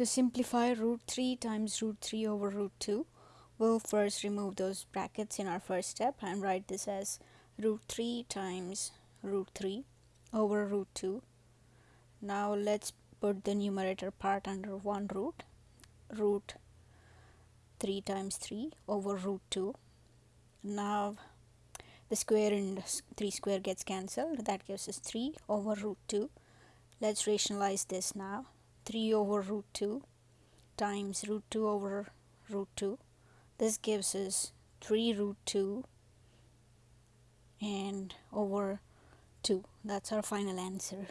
To simplify root 3 times root 3 over root 2, we'll first remove those brackets in our first step and write this as root 3 times root 3 over root 2. Now let's put the numerator part under one root, root 3 times 3 over root 2. Now the square and 3 square gets cancelled, that gives us 3 over root 2. Let's rationalize this now. 3 over root 2 times root 2 over root 2 this gives us 3 root 2 and over 2 that's our final answer